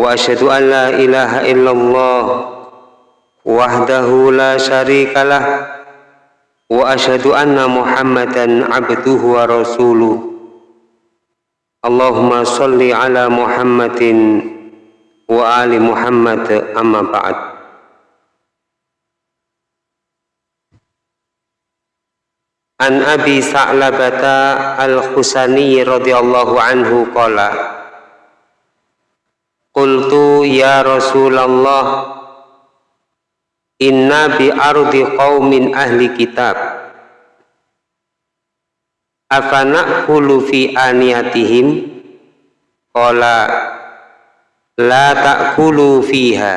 wa asyhadu an la ilaha illallah wahdahu la syarikalah wa asyhadu anna muhammadan abduhu wa rasuluh. Allahumma salli ala muhammadin wa ali muhammad amma An Abi Sa'labata Al-Husani radhiyallahu anhu qala Qultu ya Rasulullah Inna bi ardi qaumin ahli kitab. Afana kulu fi aniyatihim? Qala La ta'kulu fiha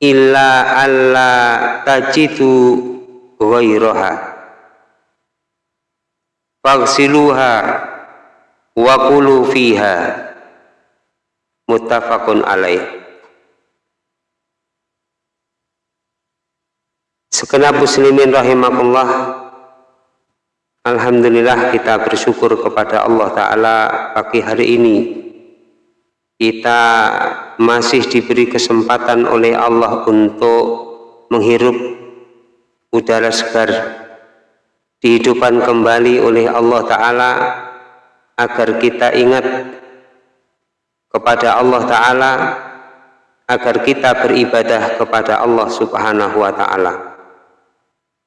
Illa alla tajidu ghairaha Fagsiluha wa kulu fiha muttafaqun alaih. Segenap muslimin rahimakumullah Alhamdulillah kita bersyukur kepada Allah Ta'ala pagi hari ini. Kita masih diberi kesempatan oleh Allah untuk menghirup udara segar dihidupkan kembali oleh Allah Ta'ala agar kita ingat kepada Allah Ta'ala agar kita beribadah kepada Allah Subhanahu wa Ta'ala.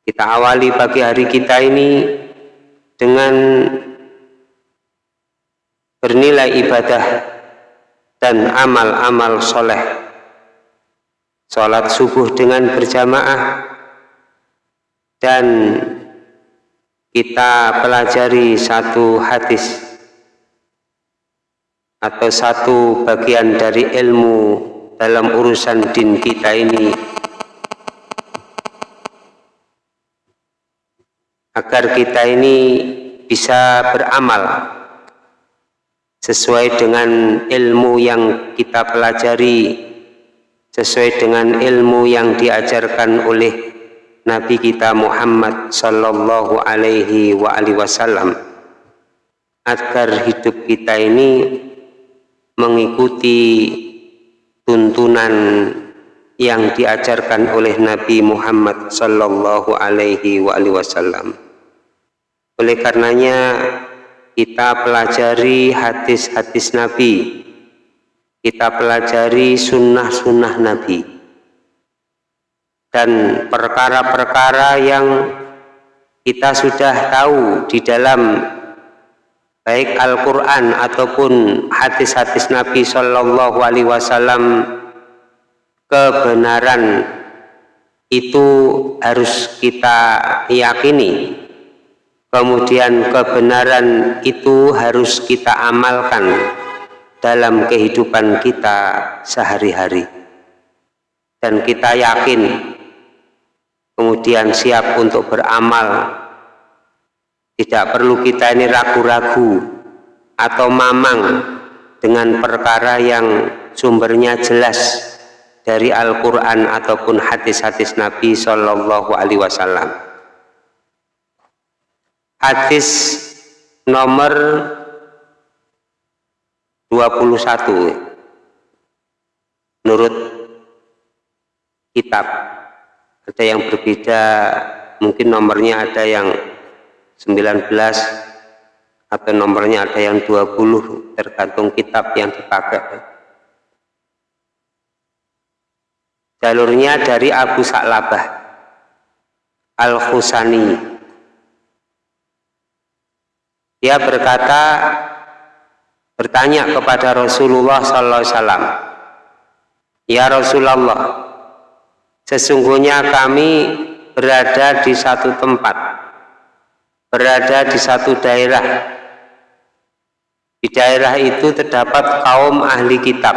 Kita awali pagi hari kita ini dengan bernilai ibadah dan amal-amal soleh. Sholat subuh dengan berjamaah dan kita pelajari satu hadis atau satu bagian dari ilmu dalam urusan din kita ini. Agar kita ini bisa beramal sesuai dengan ilmu yang kita pelajari sesuai dengan ilmu yang diajarkan oleh Nabi kita Muhammad sallallahu alaihi wasallam. Agar hidup kita ini mengikuti tuntunan yang diajarkan oleh Nabi Muhammad sallallahu alaihi wasallam. Oleh karenanya kita pelajari hadis-hadis Nabi, kita pelajari sunnah-sunnah Nabi dan perkara-perkara yang kita sudah tahu di dalam baik Al-Quran ataupun hadis-hadis Nabi Shallallahu Alaihi Wasallam kebenaran itu harus kita yakini. Kemudian kebenaran itu harus kita amalkan dalam kehidupan kita sehari-hari. Dan kita yakin kemudian siap untuk beramal tidak perlu kita ini ragu-ragu atau mamang dengan perkara yang sumbernya jelas dari Al-Quran ataupun hadis-hadis Nabi Shallallahu Alaihi Wasallam. Hadis nomor 21 menurut kitab ada yang berbeda mungkin nomornya ada yang 19 atau nomornya ada yang 20 tergantung kitab yang dipakai. Jalurnya dari Abu Sa'labah Al-Khusani dia berkata bertanya kepada Rasulullah sallallahu alaihi wasallam Ya Rasulullah Sesungguhnya kami berada di satu tempat, berada di satu daerah. Di daerah itu terdapat kaum ahli kitab.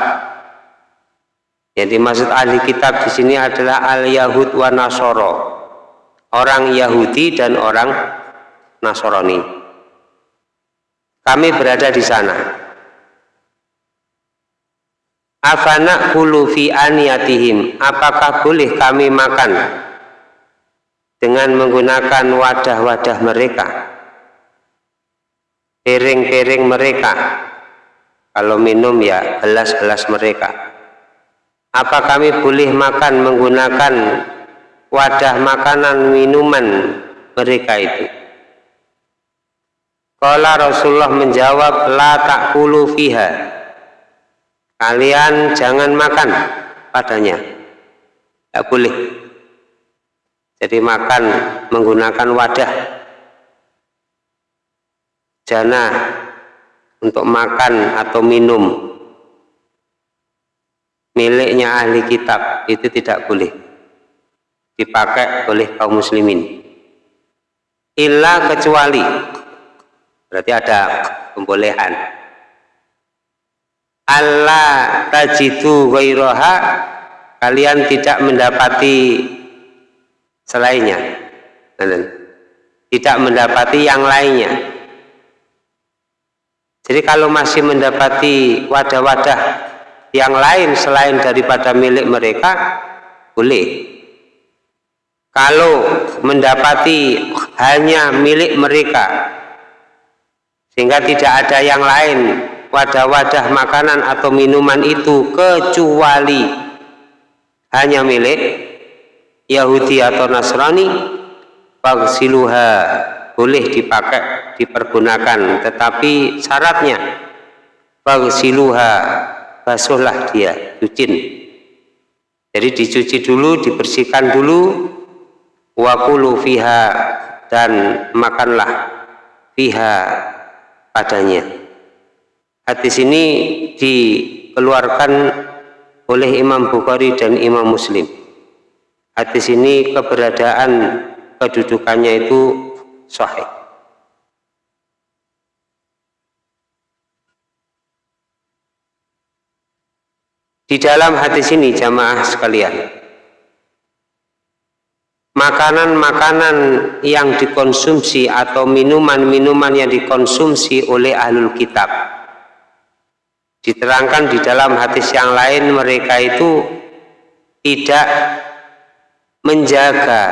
Jadi maksud ahli kitab di sini adalah al-Yahud wa Nasoro. Orang Yahudi dan orang Nasrani. Kami berada di sana. Afana fi aniyatihim. Apakah boleh kami makan dengan menggunakan wadah-wadah mereka? Piring-piring mereka. kalau minum ya gelas-gelas mereka apa kami boleh makan menggunakan wadah makanan minuman mereka itu Kala Rasulullah menjawab la takulu fiha kalian jangan makan padanya tidak boleh jadi makan menggunakan wadah. Jana untuk makan atau minum. Miliknya ahli kitab itu tidak boleh. Dipakai oleh kaum muslimin. Illa kecuali. Berarti ada pembolehan. Allah tajidu ghairaha kalian tidak mendapati selainnya. Tidak mendapati yang lainnya. Jadi kalau masih mendapati wadah-wadah yang lain selain daripada milik mereka, boleh. Kalau mendapati hanya milik mereka, sehingga tidak ada yang lain wadah-wadah makanan atau minuman itu kecuali hanya milik Yahudi atau Nasrani, pagsiluha boleh dipakai, dipergunakan, tetapi syaratnya bagsiluha basuhlah dia, cucin. Jadi dicuci dulu, dibersihkan dulu, wakulu fiha dan makanlah fiha padanya. Hadis ini dikeluarkan oleh Imam Bukhari dan Imam Muslim. Hadis ini keberadaan kedudukannya itu sahih. Di dalam hadis ini jamaah sekalian, makanan-makanan yang dikonsumsi atau minuman-minuman yang dikonsumsi oleh ahlul kitab diterangkan di dalam hadis yang lain mereka itu tidak menjaga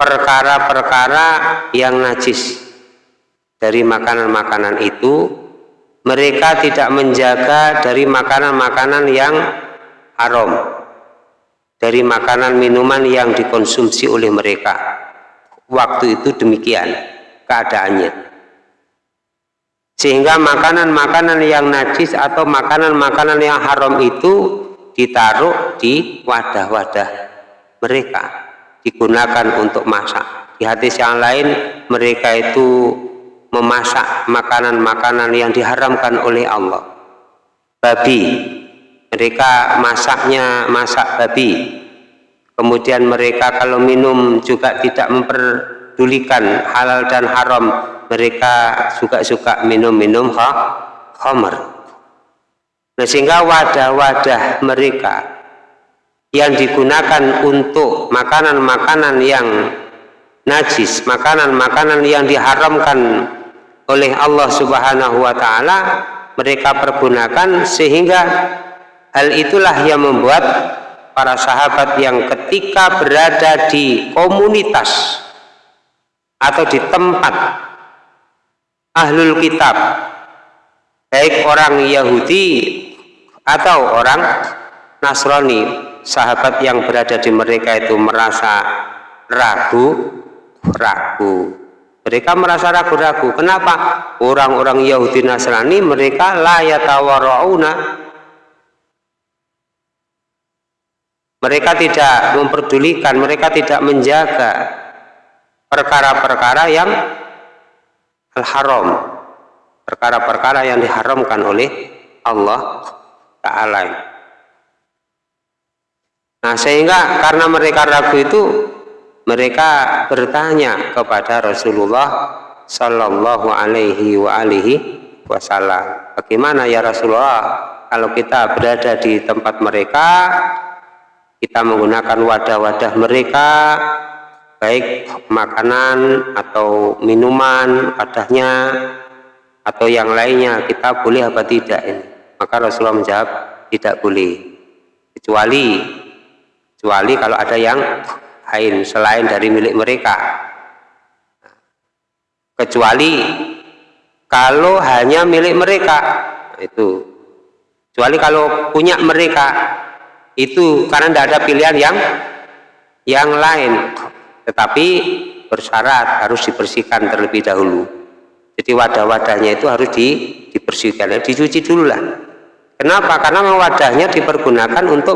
perkara-perkara yang najis. Dari makanan-makanan itu mereka tidak menjaga dari makanan-makanan yang haram. Dari makanan minuman yang dikonsumsi oleh mereka. Waktu itu demikian keadaannya. Sehingga makanan-makanan yang najis atau makanan-makanan yang haram itu ditaruh di wadah-wadah mereka digunakan untuk masak. Di hadis yang lain mereka itu memasak makanan-makanan yang diharamkan oleh Allah. Babi, mereka masaknya masak babi. Kemudian mereka kalau minum juga tidak memperdulikan halal dan haram. Mereka suka-suka minum-minum khamar. Nah, sehingga wadah-wadah mereka yang digunakan untuk makanan-makanan yang najis, makanan-makanan yang diharamkan oleh Allah Subhanahu wa taala mereka pergunakan sehingga hal itulah yang membuat para sahabat yang ketika berada di komunitas atau di tempat ahlul kitab baik orang Yahudi atau orang Nasrani sahabat yang berada di mereka itu merasa ragu ragu. Mereka merasa ragu-ragu. Kenapa? Orang-orang Yahudi Nasrani mereka layatawara'una mereka tidak memperdulikan mereka tidak menjaga perkara-perkara yang al-haram perkara-perkara yang diharamkan oleh Allah Ta'ala Nah sehingga karena mereka ragu itu mereka bertanya kepada Rasulullah Sallallahu Alaihi wa alihi Wasallam. Bagaimana ya Rasulullah kalau kita berada di tempat mereka, kita menggunakan wadah-wadah mereka, baik makanan atau minuman wadahnya atau yang lainnya kita boleh apa tidak ini? Maka Rasulullah menjawab tidak boleh kecuali kecuali kalau ada yang lain selain dari milik mereka. Kecuali kalau hanya milik mereka. Itu. Kecuali kalau punya mereka. Itu karena tidak ada pilihan yang yang lain. Tetapi bersyarat harus dibersihkan terlebih dahulu. Jadi wadah-wadahnya itu harus di, dibersihkan. Dicuci dulu lah kenapa? Karena wadahnya dipergunakan untuk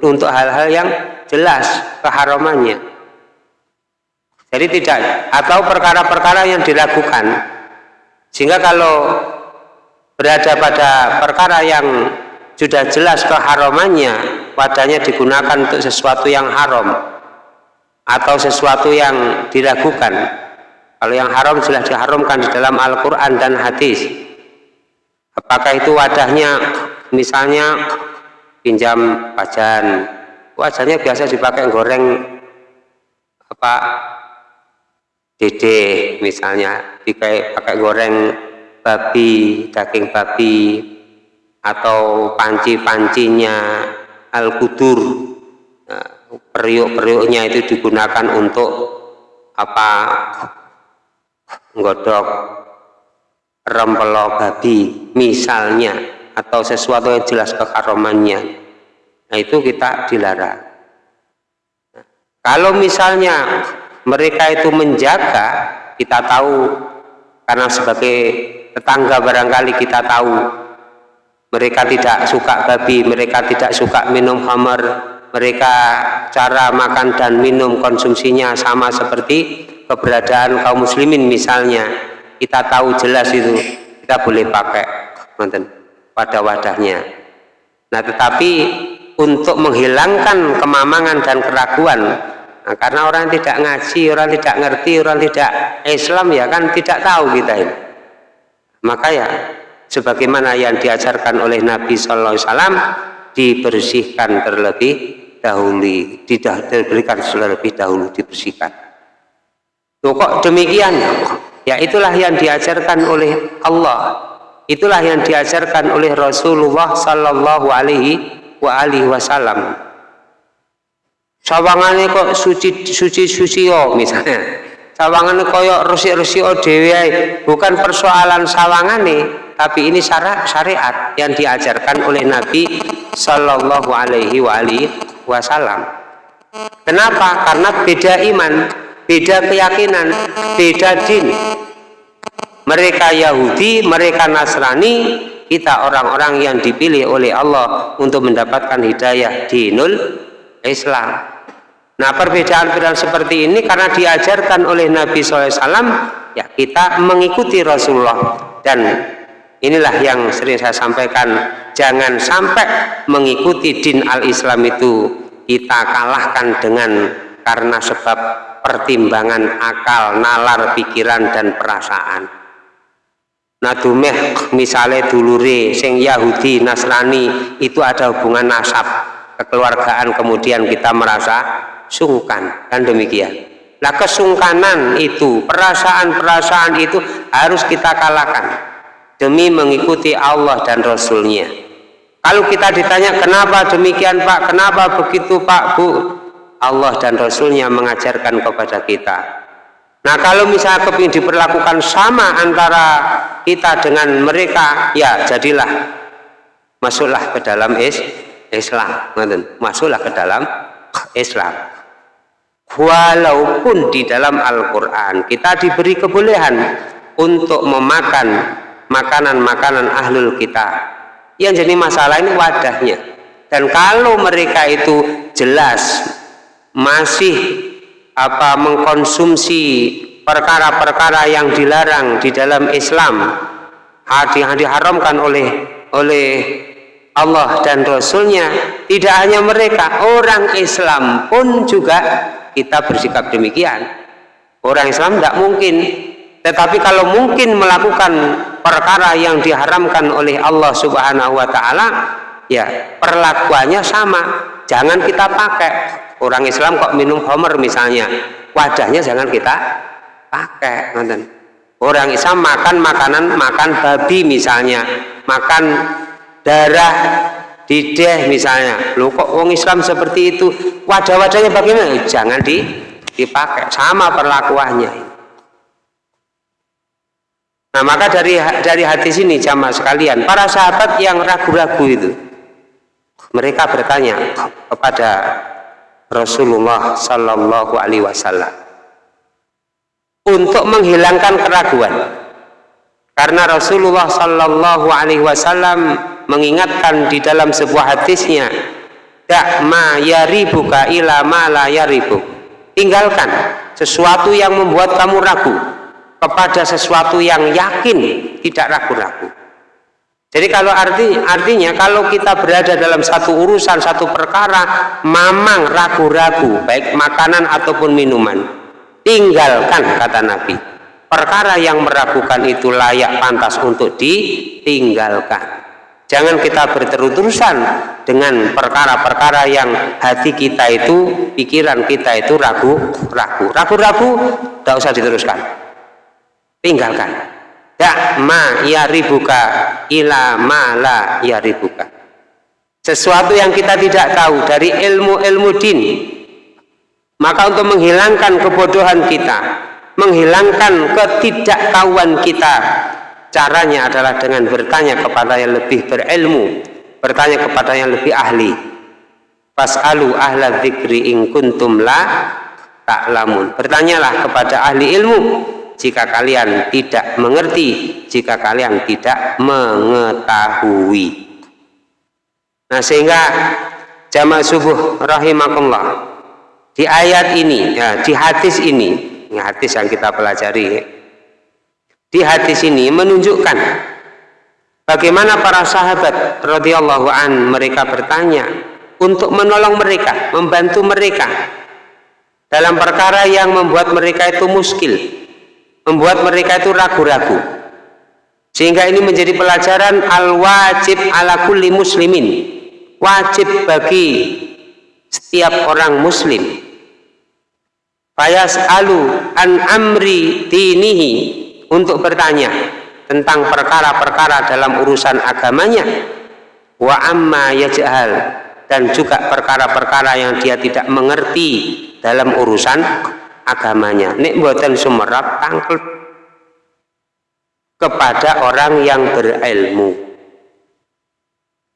untuk hal-hal yang jelas keharamannya jadi tidak atau perkara-perkara yang dilakukan. Sehingga kalau berada pada perkara yang sudah jelas keharamannya wadahnya digunakan untuk sesuatu yang haram atau sesuatu yang diragukan. Kalau yang haram sudah diharamkan di dalam Al-Quran dan hadis. Apakah itu wadahnya misalnya pinjam pajan wajannya biasa dipakai goreng apa dede misalnya. Dipakai pakai goreng babi daging babi atau panci-pancinya al-kudur nah, periuk-periuknya itu digunakan untuk apa nggodok rempelo babi misalnya atau sesuatu yang jelas kekaromannya. Nah itu kita dilarang. Kalau misalnya mereka itu menjaga kita tahu karena sebagai tetangga barangkali kita tahu mereka tidak suka babi, mereka tidak suka minum khamar, mereka cara makan dan minum konsumsinya sama seperti keberadaan kaum muslimin misalnya. Kita tahu jelas itu, kita boleh pakai pada wadahnya. Nah tetapi untuk menghilangkan kemamangan dan keraguan, nah, karena orang tidak ngaji, orang tidak ngerti, orang tidak Islam ya kan tidak tahu kita ini. Maka ya sebagaimana yang diajarkan oleh Nabi Sallallahu Alaihi dibersihkan terlebih dahulu, tidak diberikan terlebih dahulu dibersihkan. Tuh kok demikian? Ya itulah yang diajarkan oleh Allah. Itulah yang diajarkan oleh Rasulullah Sallallahu Alaihi wa alihi Wasallam. Sawangannya kok suci suci suci oh misalnya. Sawangannya koyok resik-resik oh dewi bukan persoalan sawangane tapi ini syara, syariat yang diajarkan oleh Nabi Shallallahu Alaihi Wasallam. Kenapa? Karena beda iman, beda keyakinan, beda din. Mereka Yahudi, mereka Nasrani, kita orang-orang yang dipilih oleh Allah untuk mendapatkan hidayah dinul Islam. Nah perbedaan-perbedaan seperti ini karena diajarkan oleh Nabi SAW, ya kita mengikuti Rasulullah dan Inilah yang sering saya sampaikan, jangan sampai mengikuti din al-Islam itu kita kalahkan dengan karena sebab pertimbangan akal, nalar, pikiran dan perasaan. Nah dumeh misalnya dulure sing Yahudi, Nasrani itu ada hubungan nasab, kekeluargaan kemudian kita merasa sungkan kan demikian. Nah kesungkanan itu, perasaan-perasaan itu harus kita kalahkan demi mengikuti Allah dan Rasulnya. Kalau kita ditanya kenapa demikian Pak? Kenapa begitu Pak? Bu Allah dan Rasulnya mengajarkan kepada kita nah kalau misalnya kepingin diperlakukan sama antara kita dengan mereka ya jadilah. Masuklah ke dalam is Islam. Masuklah ke dalam Islam. Walaupun di dalam Al-Quran kita diberi kebolehan untuk memakan makanan-makanan ahlul kita yang jadi masalah ini wadahnya. Dan kalau mereka itu jelas masih apa mengkonsumsi perkara-perkara yang dilarang di dalam Islam yang diharamkan oleh oleh Allah dan Rasulnya tidak hanya mereka orang Islam pun juga kita bersikap demikian orang Islam tidak mungkin tetapi kalau mungkin melakukan perkara yang diharamkan oleh Allah Subhanahu wa taala, ya perlakuannya sama. Jangan kita pakai. Orang Islam kok minum homer misalnya, wadahnya jangan kita pakai, Orang Islam makan makanan makan babi misalnya, makan darah dideh misalnya. Loh kok orang Islam seperti itu? Wadah-wadahnya bagaimana? Jangan di dipakai. Sama perlakuannya. Nah maka dari dari hadis ini jamaah sekalian, para sahabat yang ragu-ragu itu, mereka bertanya kepada Rasulullah Sallallahu Alaihi Wasallam untuk menghilangkan keraguan. Karena Rasulullah Sallallahu Alaihi Wasallam mengingatkan di dalam sebuah hadisnya, "Dak ma yaribuka ila ma la yaribuk." Tinggalkan sesuatu yang membuat kamu ragu kepada sesuatu yang yakin, tidak ragu-ragu. Jadi kalau arti artinya kalau kita berada dalam satu urusan satu perkara mamang ragu-ragu baik makanan ataupun minuman tinggalkan kata Nabi. Perkara yang meragukan itu layak pantas untuk ditinggalkan. Jangan kita berterus-terusan dengan perkara-perkara yang hati kita itu pikiran kita itu ragu-ragu. Ragu-ragu tidak usah diteruskan. Tinggalkan dak ma yaribuka ila ma la yaribuka sesuatu yang kita tidak tahu dari ilmu-ilmu din. Maka untuk menghilangkan kebodohan kita menghilangkan ketidaktahuan kita caranya adalah dengan bertanya kepada yang lebih berilmu bertanya kepada yang lebih ahli. Fas'alu ahla dzikri in kuntum la ta'lamun. Bertanyalah kepada ahli ilmu jika kalian tidak mengerti, jika kalian tidak mengetahui. Nah, sehingga jamaah subuh rahimakumullah di ayat ini, ya, di hadis ini, ini hadis yang kita pelajari, di hadis ini menunjukkan bagaimana para sahabat radhiyallahu an mereka bertanya untuk menolong mereka, membantu mereka dalam perkara yang membuat mereka itu muskil, membuat mereka itu ragu-ragu. Sehingga ini menjadi pelajaran al-wajib ala kulli muslimin. Wajib bagi setiap orang muslim. Fayas alu an amri dinihi untuk bertanya tentang perkara-perkara dalam urusan agamanya. Wa amma yaj'al dan juga perkara-perkara yang dia tidak mengerti dalam urusan agamanya. Nek buatan sumerap tangkel kepada orang yang berilmu.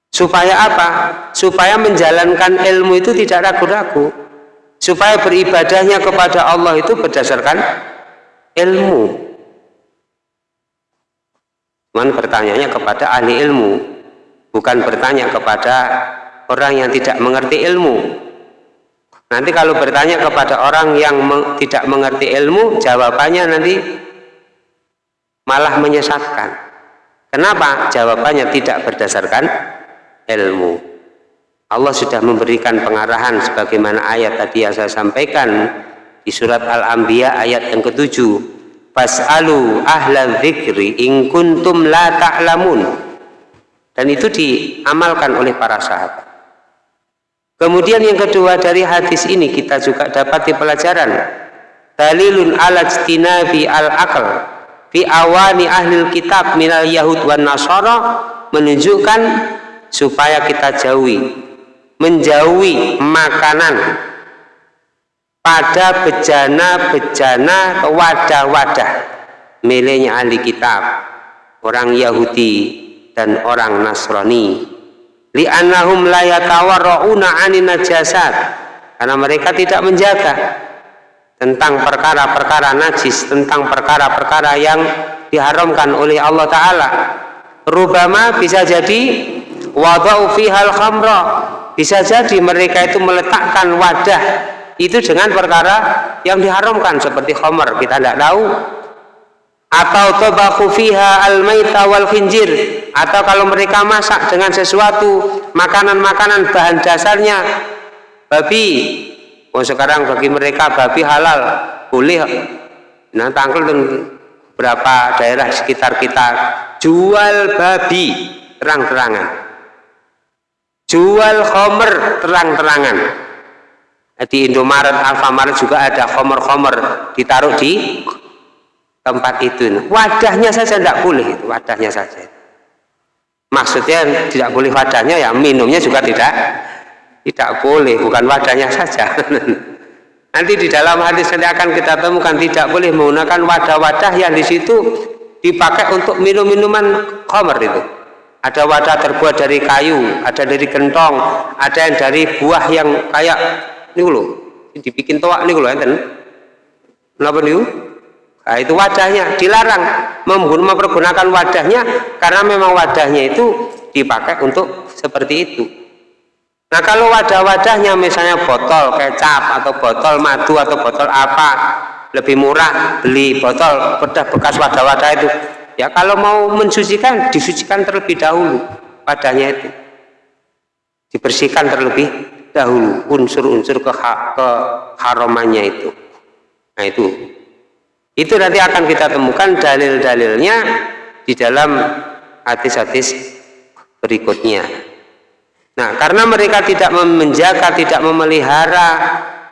Supaya apa? supaya menjalankan ilmu itu tidak ragu-ragu. Supaya beribadahnya kepada Allah itu berdasarkan ilmu. Cuman bertanyanya kepada ahli ilmu bukan bertanya kepada orang yang tidak mengerti ilmu Nanti kalau bertanya kepada orang yang meng, tidak mengerti ilmu, jawabannya nanti malah menyesatkan. Kenapa? Jawabannya tidak berdasarkan ilmu. Allah sudah memberikan pengarahan sebagaimana ayat tadi yang saya sampaikan di surat Al-Anbiya ayat yang ketujuh. Fas'alu ahla dzikri in kuntum la ta'lamun. Dan itu diamalkan oleh para sahabat. Kemudian yang kedua dari hadis ini kita juga dapat di pelajaran dalilun ala jtinabi al akal fi awani ahli kitab minal yahud wan nasara menunjukkan supaya kita jauhi menjauhi makanan pada bejana-bejana wadah-wadah miliknya ahli kitab orang Yahudi dan orang Nasrani li'annahum la yatawarrauna 'anin najasat. Karena mereka tidak menjaga tentang perkara-perkara najis tentang perkara-perkara yang diharamkan oleh Allah taala. Rubama bisa jadi wadau fihal khamra. Bisa jadi mereka itu meletakkan wadah itu dengan perkara yang diharamkan seperti khamar. Kita tidak tahu atau tabaku fiha al-maita wal khinjir. Atau kalau mereka masak dengan sesuatu makanan-makanan bahan dasarnya babi. Oh sekarang bagi mereka babi halal boleh. Nah tangkel dan berapa daerah sekitar kita. Jual babi terang-terangan. Jual khomer terang-terangan. Di Indomaret, Alfamaret juga ada khomer-khomer ditaruh di tempat itu. Wadahnya saja tidak boleh wadahnya saja. Maksudnya tidak boleh wadahnya ya minumnya juga tidak tidak boleh bukan wadahnya saja. Nanti di dalam hadis nanti akan kita temukan tidak boleh menggunakan wadah-wadah yang di situ dipakai untuk minum-minuman khamr itu. Ada wadah terbuat dari kayu ada dari gentong ada yang dari buah yang kayak ini loh dibikin toak ini loh enten. Kenapa nih nah, itu wadahnya dilarang. Mempergunakan wadahnya karena memang wadahnya itu dipakai untuk seperti itu. Nah kalau wadah-wadahnya misalnya botol kecap atau botol madu atau botol apa lebih murah beli botol bekas wadah-wadah itu. Ya kalau mau mensucikan disucikan terlebih dahulu padanya itu. Dibersihkan terlebih dahulu unsur-unsur ke, ke itu. Nah itu itu nanti akan kita temukan dalil-dalilnya di dalam hadis-hadis berikutnya. Nah karena mereka tidak menjaga tidak memelihara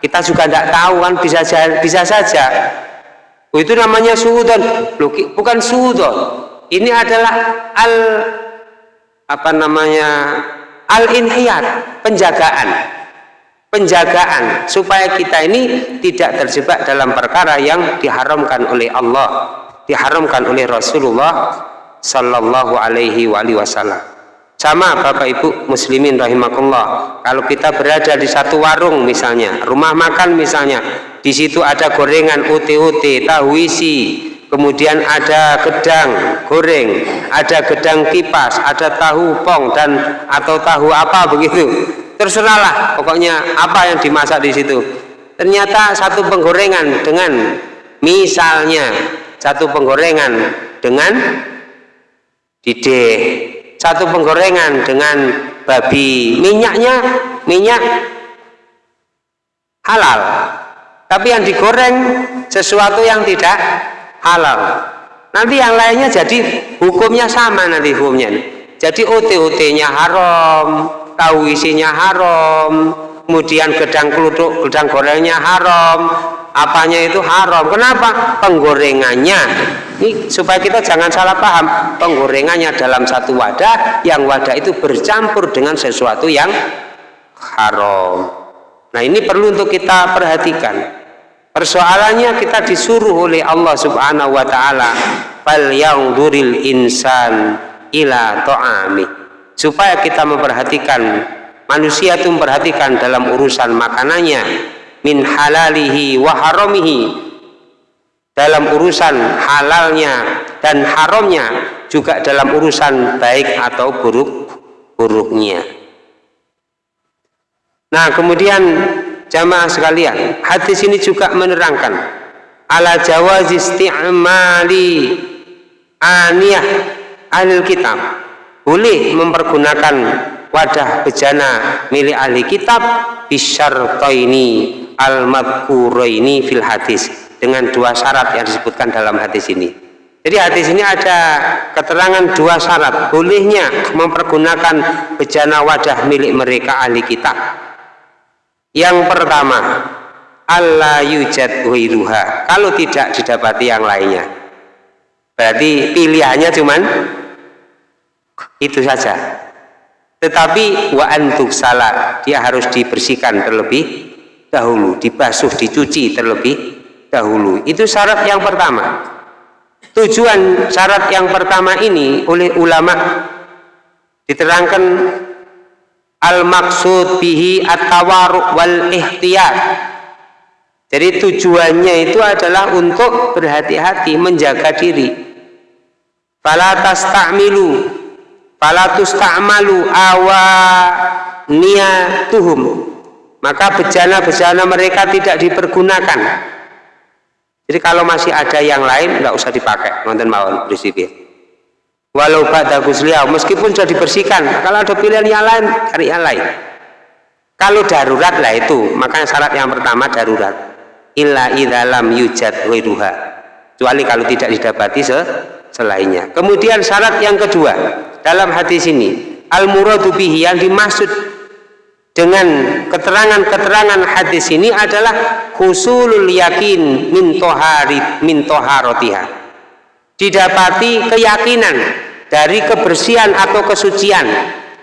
kita juga tidak tahu kan bisa bisa saja. Oh, itu namanya suudon. Bukan suudon. Ini adalah al apa namanya al inhiyat penjagaan penjagaan supaya kita ini tidak terjebak dalam perkara yang diharamkan oleh Allah diharamkan oleh Rasulullah Sallallahu Alaihi Wasallam sama Bapak Ibu muslimin rahimakumullah kalau kita berada di satu warung misalnya rumah makan misalnya di situ ada gorengan uti-uti, tahu isi, kemudian ada gedang goreng, ada gedang kipas, ada tahu pong dan atau tahu apa begitu. Terserahlah, pokoknya apa yang dimasak di situ. Ternyata satu penggorengan dengan misalnya satu penggorengan dengan dideh, satu penggorengan dengan babi, minyaknya minyak halal. Tapi yang digoreng sesuatu yang tidak halal. Nanti yang lainnya jadi hukumnya sama nanti hukumnya. Jadi OT-OT nya haram tahu isinya haram kemudian gedang keluduk gedang gorengnya haram apanya itu haram. Kenapa? Penggorengannya. Ini supaya kita jangan salah paham. Penggorengannya dalam satu wadah yang wadah itu bercampur dengan sesuatu yang haram. Nah ini perlu untuk kita perhatikan. Persoalannya kita disuruh oleh Allah Subhanahu wa taala fal duril insan ila ta'ami. Supaya kita memperhatikan manusia itu memperhatikan dalam urusan makanannya min halalihi wa haramihi dalam urusan halalnya dan haramnya juga dalam urusan baik atau buruk buruknya. Nah kemudian jamaah sekalian hadis ini juga menerangkan ala jawaz isti'mali aniyah ahli kitab boleh mempergunakan wadah bejana milik ahli kitab bisyartaini al-madkuraini fil hadis dengan dua syarat yang disebutkan dalam hadis ini jadi hadis ini ada keterangan dua syarat bolehnya mempergunakan bejana wadah milik mereka ahli kitab yang pertama, Allah yujad. Kalau tidak didapati yang lainnya. Berarti pilihannya cuman itu saja. Tetapi wa antuk salah, dia harus dibersihkan terlebih dahulu, dibasuh, dicuci terlebih dahulu. Itu syarat yang pertama. Tujuan syarat yang pertama ini oleh ulama diterangkan al maksud bihi at-tawaruk wal ihtiyat jadi tujuannya itu adalah untuk berhati-hati menjaga diri fala tasta'milu fala tusta'malu awa niyatuhum maka bejana-bejana mereka tidak dipergunakan. Jadi kalau masih ada yang lain nggak usah dipakai. Nonton mawon prinsipnya. Walau pada gusliah meskipun sudah dibersihkan kalau ada pilihan yang lain cari yang lain. Kalau darurat lah itu. Makanya syarat yang pertama darurat. Illa idalam yujad wiruha kecuali kalau tidak didapati se selainnya kemudian syarat yang kedua dalam hadis ini al muradu bihi yang dimaksud dengan keterangan-keterangan hadis ini adalah husulul yakin min tohari min toharotiha didapati keyakinan dari kebersihan atau kesucian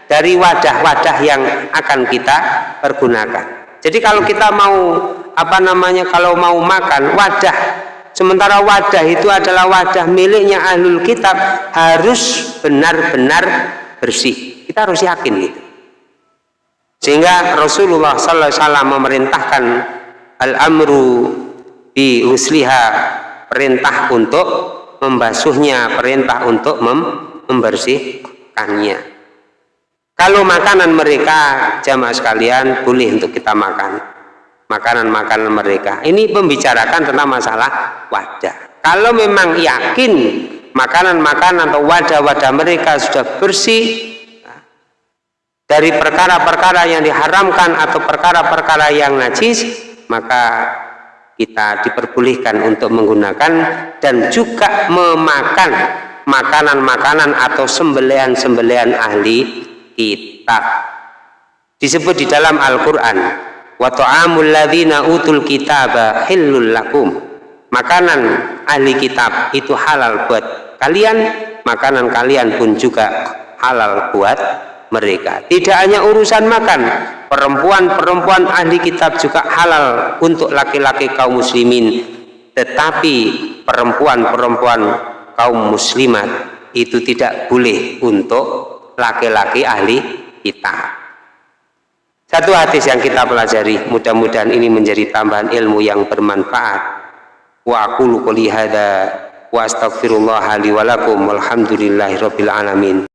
dari wadah-wadah yang akan kita pergunakan. Jadi kalau kita mau apa namanya kalau mau makan wadah sementara wadah itu adalah wadah miliknya ahlul kitab harus benar-benar bersih. Kita harus yakin gitu sehingga Rasulullah sallallahu alaihi wasallam memerintahkan al-amru di usliha perintah untuk membasuhnya perintah untuk mem membersihkannya. Kalau makanan mereka jamaah sekalian boleh untuk kita makan makanan-makanan mereka. Ini membicarakan tentang masalah wadah kalau memang yakin makanan-makanan atau wadah-wadah mereka sudah bersih dari perkara-perkara yang diharamkan atau perkara-perkara yang najis maka kita diperbolehkan untuk menggunakan dan juga memakan makanan-makanan atau sembelian-sembelian ahli kitab. Disebut di dalam Al-Quran wa ta'amul ladhina utul kitaba hillul lakum. Makanan ahli kitab itu halal buat kalian makanan kalian pun juga halal buat mereka. Tidak hanya urusan makan perempuan-perempuan ahli kitab juga halal untuk laki-laki kaum muslimin. Tetapi perempuan-perempuan kaum muslimat itu tidak boleh untuk laki-laki ahli kitab satu hadis yang kita pelajari mudah-mudahan ini menjadi tambahan ilmu yang bermanfaat. Wa aqulu qouli hadza wa astaghfirullah li wa lakum alamin